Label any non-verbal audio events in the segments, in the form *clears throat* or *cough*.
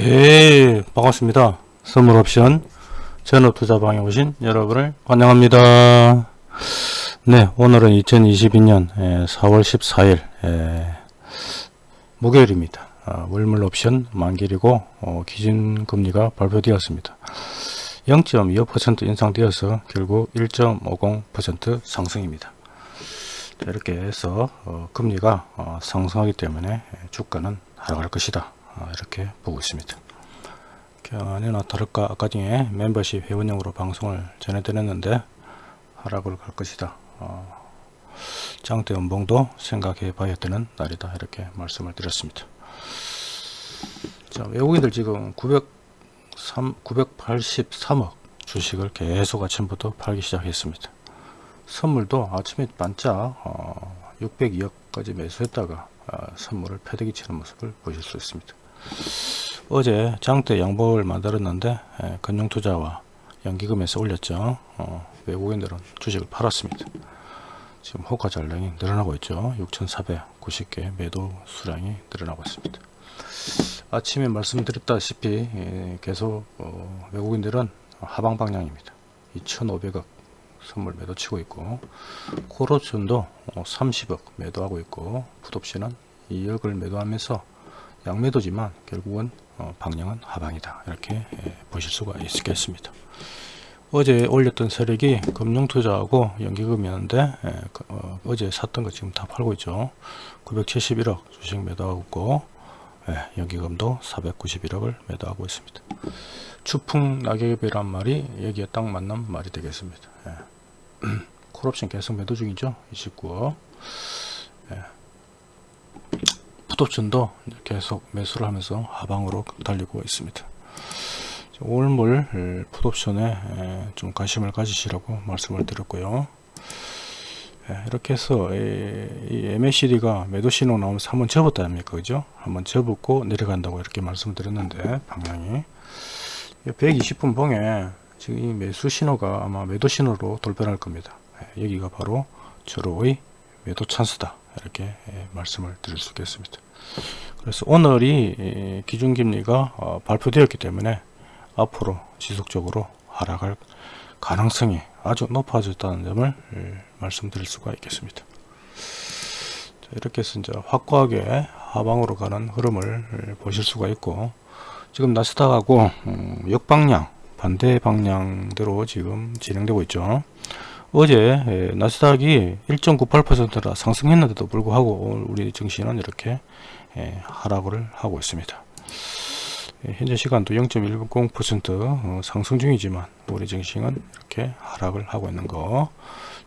네 반갑습니다. 선물옵션 전업투자방에 오신 여러분을 환영합니다. 네 오늘은 2022년 4월 14일 목요일입니다. 아, 월물옵션 만길이고 어, 기준금리가 발표되었습니다. 0.25% 인상되어서 결국 1.50% 상승입니다. 이렇게 해서 어, 금리가 어, 상승하기 때문에 주가는 하락할 것이다. 아, 이렇게 보고 있습니다. 아니나 다를까 아까 중에 멤버십 회원용으로 방송을 전해드렸는데 하락을 갈 것이다. 어, 장대 연봉도 생각해 봐야 되는 날이다 이렇게 말씀을 드렸습니다. 자 외국인들 지금 903, 983억 주식을 계속 아침부터 팔기 시작했습니다. 선물도 아침에 반짝 어, 602억까지 매수했다가 어, 선물을 패대기 치는 모습을 보실 수 있습니다. 어제 장대 양복을 만들었는데 예, 금융투자와 연기금에서 올렸죠. 어, 외국인들은 주식을 팔았습니다. 지금 호가 잔량이 늘어나고 있죠. 6,490개 매도 수량이 늘어나고 있습니다. 아침에 말씀드렸다시피 예, 계속 어, 외국인들은 하방 방향입니다. 2,500억 선물 매도 치고 있고 코로촌도 30억 어, 매도하고 있고 풋옵션은 2억을 매도하면서 양매도지만 결국은 어, 방향은 하방이다. 이렇게 예, 보실 수가 있겠습니다. 어제 올렸던 세력이 금융투자하고 연기금이었는데 예, 그, 어, 제 샀던 거 지금 다 팔고 있죠. 971억 주식 매도하고 있고 예, 연기금도 491억을 매도하고 있습니다. 추풍 낙엽이란 말이 여기에 딱 맞는 말이 되겠습니다. 예. *clears throat* 콜옵션 계속 매도 중이죠 29억. 예. 풋옵션도 계속 매수를 하면서 하방으로 달리고 있습니다. 올물 풋옵션에 좀 관심을 가지시라고 말씀을 드렸고요. 이렇게 해서 이 MACD가 매도 신호 나오면서 한번 접었다 아닙니까? 그죠? 한번 접었고 내려간다고 이렇게 말씀을 드렸는데 방향이. 120분 봉에 지금 이 매수 신호가 아마 매도 신호로 돌변할 겁니다. 여기가 바로 저로의 매도 찬스다 이렇게 말씀을 드릴 수 있겠습니다 그래서 오늘이 기준금리가 어, 발표되었기 때문에 앞으로 지속적으로 하락할 가능성이 아주 높아졌다는 점을 말씀드릴 수가 있겠습니다. 이렇게 해서 이제 확고하게 하방으로 가는 흐름을 보실 수가 있고 지금 나스닥하고 음, 역방향 반대 방향대로 지금 진행되고 있죠. 어제 나스닥이 1.98%라 상승했는데도 불구하고 우리 증시는 이렇게 하락을 하고 있습니다. 현재 시간도 0.10% 어, 상승 중이지만 우리 증시는 이렇게 하락을 하고 있는 거.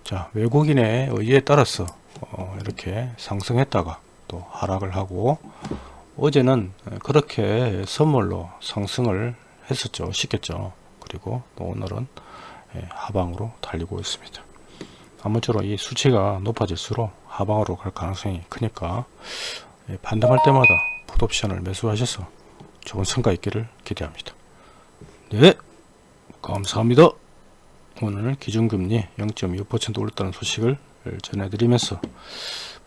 자 외국인의 의지에 따라서 어, 이렇게 상승했다가 또 하락을 하고 어제는 그렇게 선물로 상승을 했었죠. 시켰죠. 그리고 또 오늘은 하방으로 달리고 있습니다. 아무쪼록 이 수치가 높아질수록 하방으로 갈 가능성이 크니까 반등할 때마다 풋옵션을 매수하셔서 좋은 성과 있기를 기대합니다. 네 감사합니다. 오늘 기준금리 0.25% 올랐다는 소식을 전해드리면서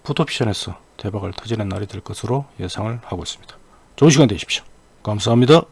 풋옵션에서 대박을 터지는 날이 될 것으로 예상을 하고 있습니다. 좋은 시간 되십시오. 감사합니다.